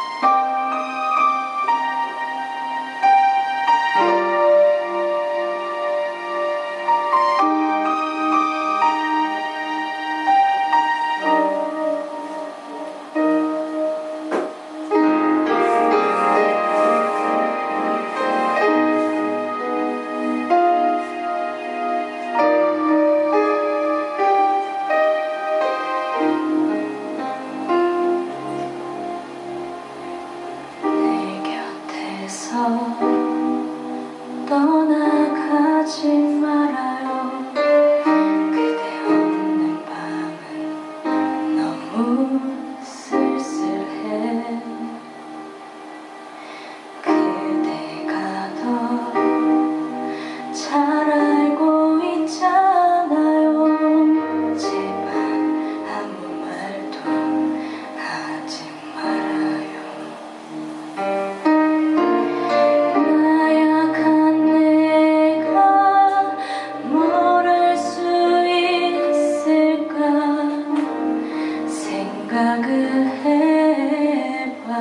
곁 hepa.